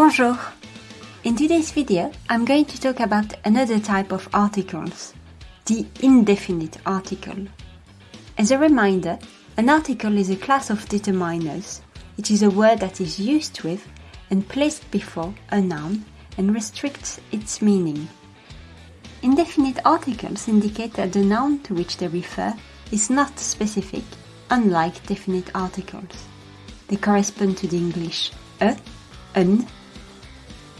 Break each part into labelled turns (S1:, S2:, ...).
S1: Bonjour! In today's video, I'm going to talk about another type of articles, the indefinite article. As a reminder, an article is a class of determiners. It is a word that is used with and placed before a noun and restricts its meaning. Indefinite articles indicate that the noun to which they refer is not specific, unlike definite articles. They correspond to the English a, an,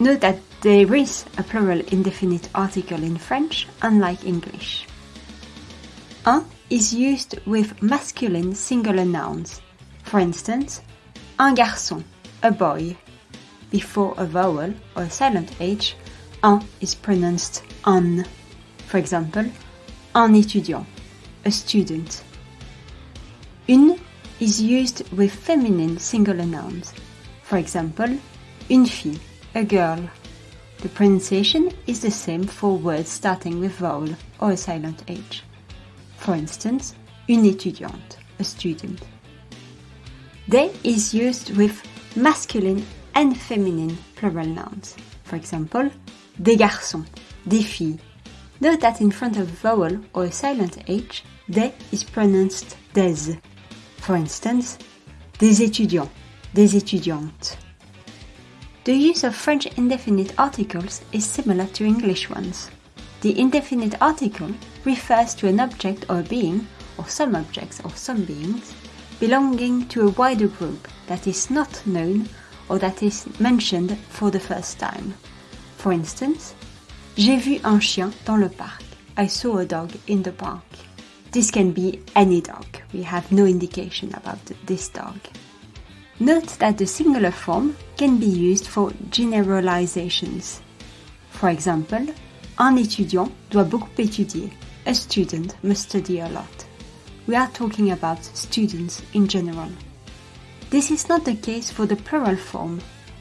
S1: Note that there is a plural indefinite article in French, unlike English. Un is used with masculine singular nouns. For instance, un garçon, a boy. Before a vowel or a silent H, un is pronounced un. For example, un étudiant, a student. Une is used with feminine singular nouns. For example, une fille, a girl. The pronunciation is the same for words starting with vowel or a silent H. For instance, une étudiante, a student. Des is used with masculine and feminine plural nouns. For example, des garçons, des filles. Note that in front of vowel or a silent H, des is pronounced des. For instance, des étudiants, des étudiantes. The use of French indefinite articles is similar to English ones. The indefinite article refers to an object or being, or some objects or some beings, belonging to a wider group that is not known or that is mentioned for the first time. For instance, J'ai vu un chien dans le parc. I saw a dog in the park. This can be any dog. We have no indication about this dog. Note that the singular form can be used for generalizations. For example, un étudiant doit beaucoup étudier. A student must study a lot. We are talking about students in general. This is not the case for the plural form.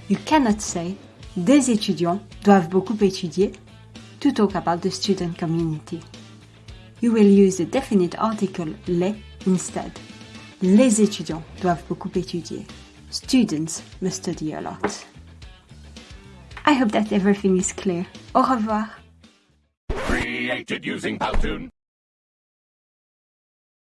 S1: You cannot say des étudiants doivent beaucoup étudier to talk about the student community. You will use the definite article les instead. Les étudiants doivent beaucoup étudier. Students must study a lot. I hope that everything is clear. Au revoir.
S2: Created using Powtoon.